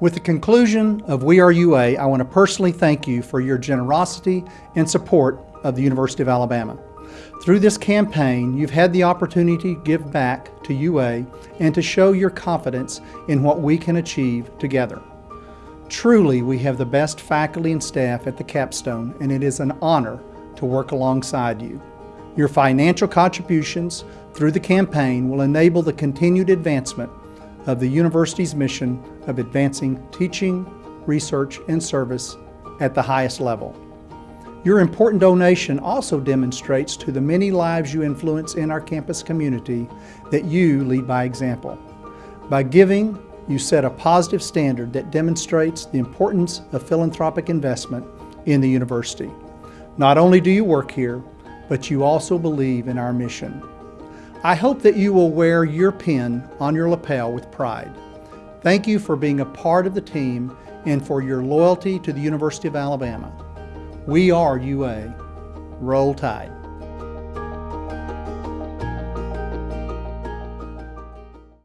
With the conclusion of We Are UA, I want to personally thank you for your generosity and support of the University of Alabama. Through this campaign, you've had the opportunity to give back to UA and to show your confidence in what we can achieve together. Truly, we have the best faculty and staff at the capstone, and it is an honor to work alongside you. Your financial contributions through the campaign will enable the continued advancement of the university's mission of advancing teaching, research, and service at the highest level. Your important donation also demonstrates to the many lives you influence in our campus community that you lead by example. By giving, you set a positive standard that demonstrates the importance of philanthropic investment in the university. Not only do you work here, but you also believe in our mission. I hope that you will wear your pin on your lapel with pride. Thank you for being a part of the team and for your loyalty to the University of Alabama. We are UA. Roll Tide.